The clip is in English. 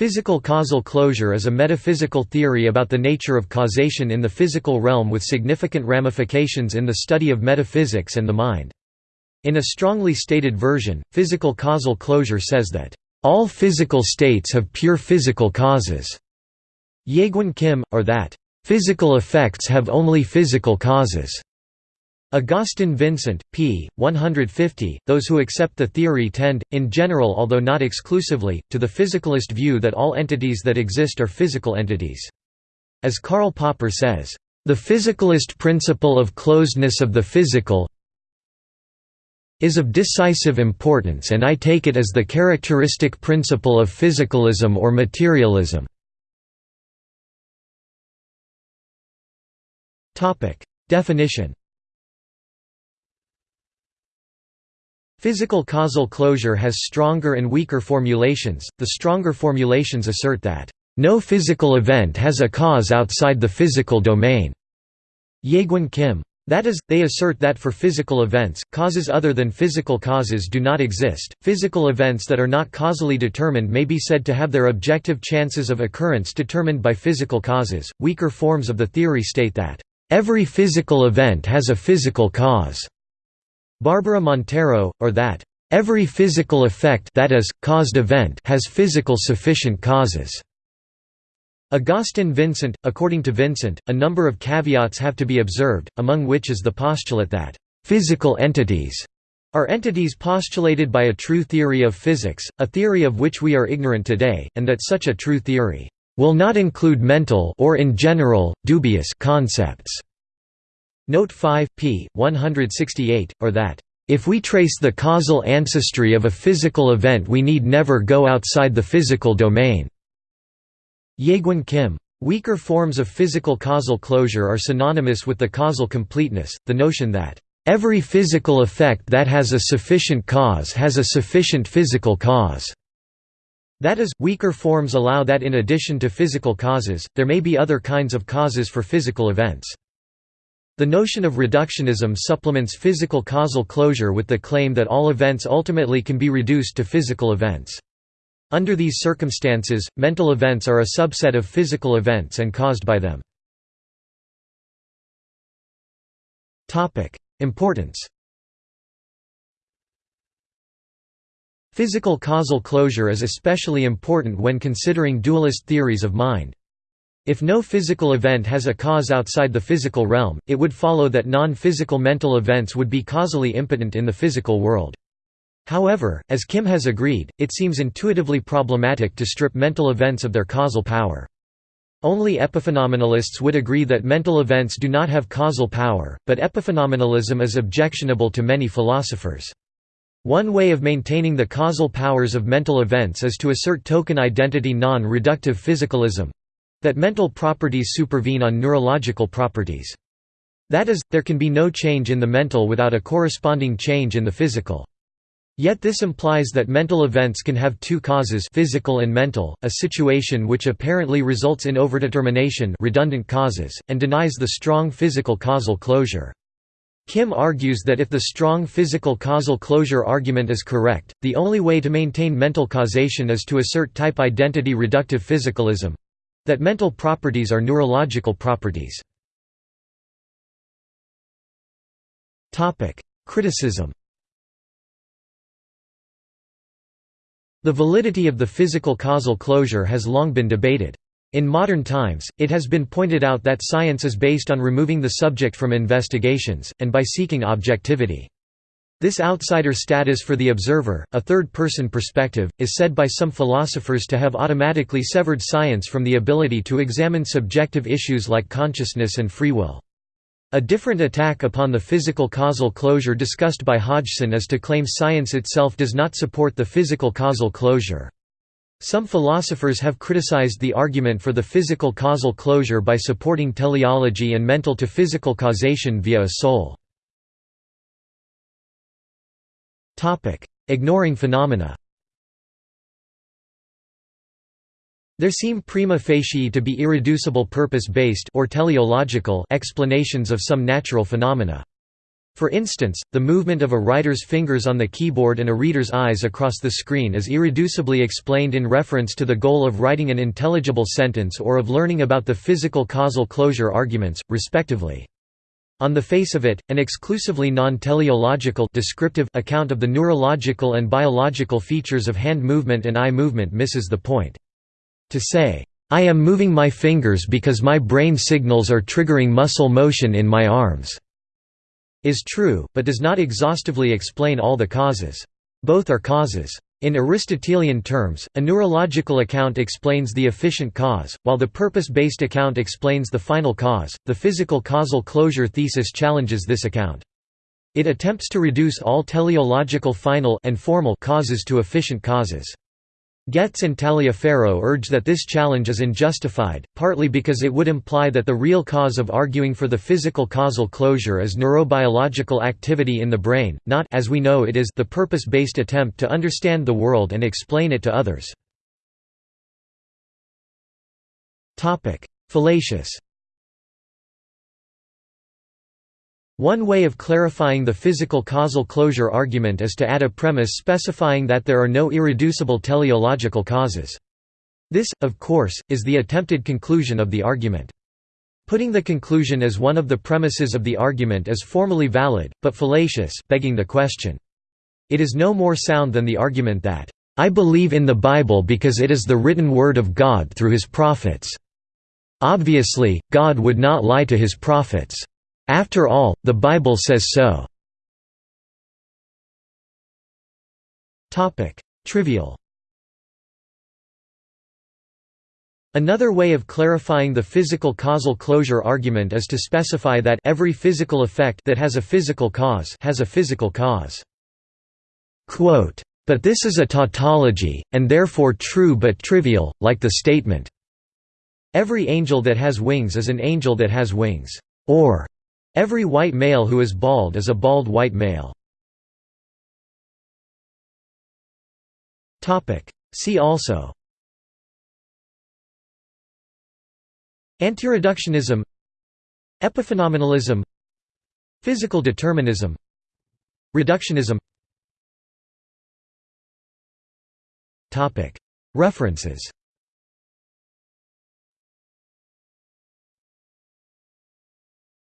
Physical causal closure is a metaphysical theory about the nature of causation in the physical realm with significant ramifications in the study of metaphysics and the mind. In a strongly stated version, physical causal closure says that, "...all physical states have pure physical causes", Jaegwon Kim, or that, "...physical effects have only physical causes." Agustin Vicente, p. 150. Those who accept the theory tend, in general although not exclusively, to the physicalist view that all entities that exist are physical entities. As Karl Popper says, "...the physicalist principle of closedness of the physical is of decisive importance and I take it as the characteristic principle of physicalism or materialism." Definition Physical causal closure has stronger and weaker formulations. The stronger formulations assert that, no physical event has a cause outside the physical domain. Jaegwon Kim. That is, they assert that for physical events, causes other than physical causes do not exist. Physical events that are not causally determined may be said to have their objective chances of occurrence determined by physical causes. Weaker forms of the theory state that, every physical event has a physical cause. Barbara Montero, or that, "...every physical effect that is, caused event has physical sufficient causes." Agustin Vicente According to Vicente, a number of caveats have to be observed, among which is the postulate that, "...physical entities." are entities postulated by a true theory of physics, a theory of which we are ignorant today, and that such a true theory will not include mental or in general, dubious concepts. Note 5, p. 168, or that, "...if we trace the causal ancestry of a physical event we need never go outside the physical domain." Jaegwon Kim. Weaker forms of physical causal closure are synonymous with the causal completeness, the notion that, "...every physical effect that has a sufficient cause has a sufficient physical cause." That is, weaker forms allow that in addition to physical causes, there may be other kinds of causes for physical events. The notion of reductionism supplements physical causal closure with the claim that all events ultimately can be reduced to physical events. Under these circumstances, mental events are a subset of physical events and caused by them. Importance Physical causal closure is especially important when considering dualist theories of mind. If no physical event has a cause outside the physical realm, it would follow that non-physical mental events would be causally impotent in the physical world. However, as Kim has agreed, it seems intuitively problematic to strip mental events of their causal power. Only epiphenomenalists would agree that mental events do not have causal power, but epiphenomenalism is objectionable to many philosophers. One way of maintaining the causal powers of mental events is to assert token identity non-reductive physicalism, that mental properties supervene on neurological properties. That is, there can be no change in the mental without a corresponding change in the physical. Yet this implies that mental events can have two causes physical and mental, a situation which apparently results in overdetermination redundant causes, and denies the strong physical causal closure. Kim argues that if the strong physical causal closure argument is correct, the only way to maintain mental causation is to assert type identity reductive physicalism, that mental properties are neurological properties. Criticism The validity of the physical causal closure has long been debated. In modern times, it has been pointed out that science is based on removing the subject from investigations, and by seeking objectivity. This outsider status for the observer, a third-person perspective, is said by some philosophers to have automatically severed science from the ability to examine subjective issues like consciousness and free will. A different attack upon the physical causal closure discussed by Hodgson is to claim science itself does not support the physical causal closure. Some philosophers have criticized the argument for the physical causal closure by supporting teleology and mental to physical causation via a soul. Ignoring phenomena There seem prima facie to be irreducible purpose-based or teleological explanations of some natural phenomena. For instance, the movement of a writer's fingers on the keyboard and a reader's eyes across the screen is irreducibly explained in reference to the goal of writing an intelligible sentence or of learning about the physical causal closure arguments, respectively. On the face of it, an exclusively non-teleological descriptive account of the neurological and biological features of hand movement and eye movement misses the point. To say, "'I am moving my fingers because my brain signals are triggering muscle motion in my arms' is true, but does not exhaustively explain all the causes. Both are causes. In Aristotelian terms, a neurological account explains the efficient cause, while the purpose-based account explains the final cause. The physical causal closure thesis challenges this account. It attempts to reduce all teleological final and formal causes to efficient causes. Goetz and Taliaferro urge that this challenge is unjustified, partly because it would imply that the real cause of arguing for the physical causal closure is neurobiological activity in the brain, not as we know it is the purpose-based attempt to understand the world and explain it to others. Fallacious One way of clarifying the physical causal closure argument is to add a premise specifying that there are no irreducible teleological causes. This, of course, is the attempted conclusion of the argument. Putting the conclusion as one of the premises of the argument is formally valid, but fallacious begging the question. It is no more sound than the argument that, "...I believe in the Bible because it is the written word of God through his prophets." Obviously, God would not lie to his prophets. After all, the Bible says so. Trivial Another way of clarifying the physical causal closure argument is to specify that every physical effect that has a physical cause has a physical cause. Quote, but this is a tautology, and therefore true but trivial, like the statement, Every angel that has wings is an angel that has wings. Or, Every white male who is bald is a bald white male. See also. Antireductionism. Epiphenomenalism. Physical determinism. Reductionism. References